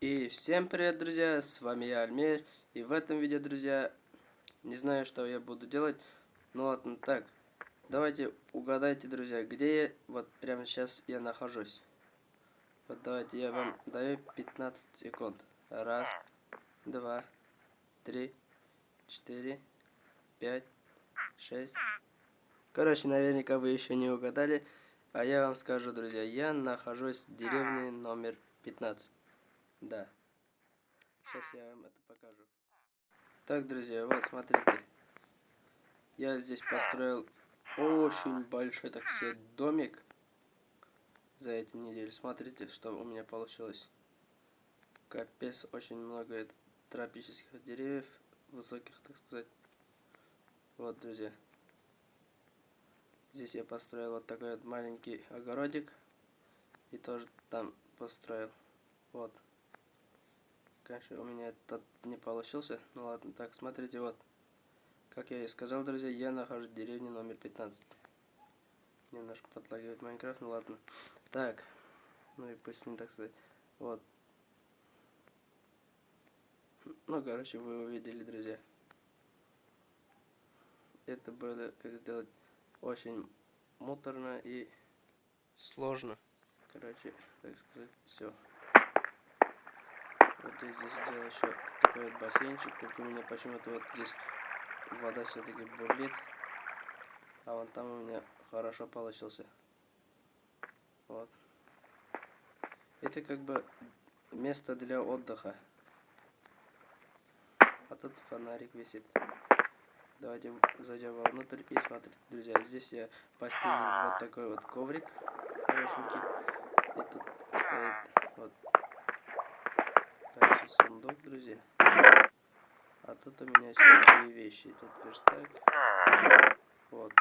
И всем привет, друзья, с вами я, Альмир, и в этом видео, друзья, не знаю, что я буду делать, ну ладно, так, давайте угадайте, друзья, где я, вот прямо сейчас я нахожусь. Вот давайте я вам даю 15 секунд. Раз, два, три, четыре, пять, шесть. Короче, наверняка вы еще не угадали, а я вам скажу, друзья, я нахожусь в деревне номер 15. Да. Сейчас я вам это покажу. Так, друзья, вот, смотрите. Я здесь построил очень большой, так сказать, домик за эти недели. Смотрите, что у меня получилось. Капец, очень много тропических деревьев, высоких, так сказать. Вот, друзья. Здесь я построил вот такой вот маленький огородик. И тоже там построил. Вот. Конечно, у меня этот не получился. Ну ладно, так, смотрите, вот. Как я и сказал, друзья, я нахожусь в деревне номер 15. Немножко подлагивает Майнкрафт, ну ладно. Так, ну и пусть не так сказать. Вот. Ну, короче, вы увидели, друзья. Это было, как сделать, очень муторно и сложно. Короче, так сказать, все. Вот я здесь сделал еще такой вот бассейнчик, только у меня почему-то вот здесь вода все-таки бурлит. А вон там у меня хорошо получился. Вот. Это как бы место для отдыха. А тут фонарик висит. Давайте зайдем вовнутрь и смотрите, друзья. Здесь я постелил вот такой вот коврик. И тут стоит вот сундук, друзья. А тут у меня всякие вещи. Тут верстак. Вот.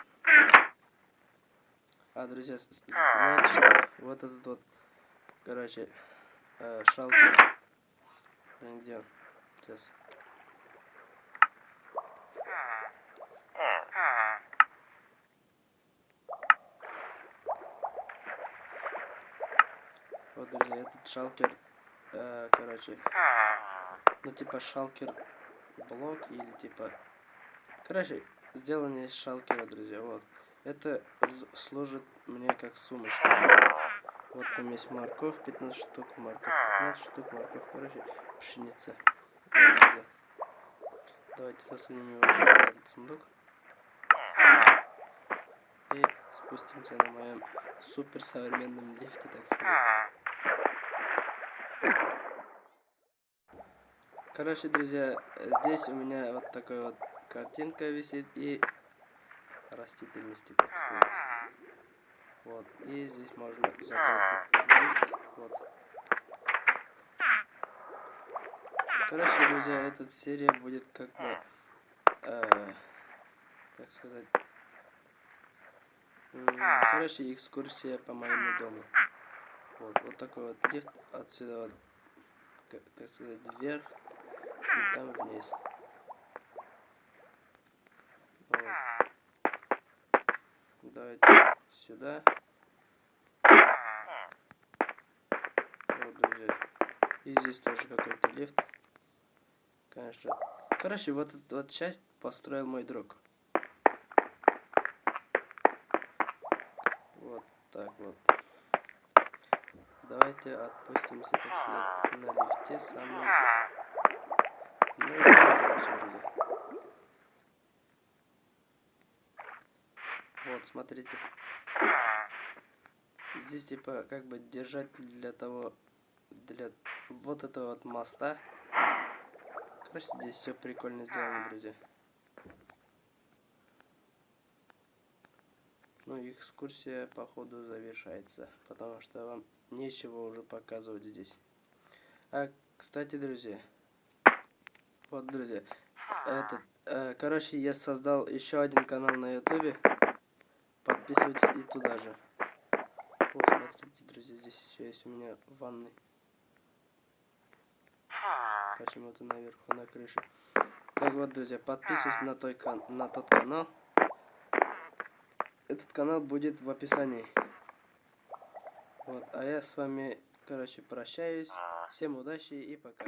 А, друзья, знаете? Вот этот вот, короче, э, шалкер. Где он? Сейчас. Вот, друзья, этот шалкер э, короче, ну типа шалкер блок или типа, короче, сделано из шалкера, друзья, вот. Это служит мне как сумочка. Вот там есть морковь, 15 штук, морковь, 15 штук, морковь, короче, пшеница. Давайте засунем его в этот сундук. И спустимся на моем супер современном лифте, так сказать. Короче, друзья, здесь у меня вот такая вот картинка висит и растительности, так сказать. Вот, и здесь можно закрыть вот. Короче, друзья, эта серия будет как бы, э, как сказать, короче, экскурсия по моему дому. Вот, вот такой вот лифт отсюда вот, так сказать, вверх и там вниз. Вот. Давайте сюда. Вот, друзья. И здесь тоже какой-то лифт. Конечно. Короче, вот эту вот часть построил мой друг. Вот так вот. Давайте отпустимся, на лифте самый вот, смотрите. Здесь типа как бы держать для того, для вот этого вот моста. Короче, здесь все прикольно сделано, друзья. Ну, экскурсия, походу, завершается, потому что вам нечего уже показывать здесь. А, кстати, друзья, вот, друзья. Этот, э, короче, я создал еще один канал на ютубе. Подписывайтесь и туда же. Вот, смотрите, друзья, здесь еще есть у меня ванны. Почему-то наверху на крыше. Так вот, друзья, подписывайтесь на, той кан на тот канал. Этот канал будет в описании. Вот, а я с вами, короче, прощаюсь. Всем удачи и пока.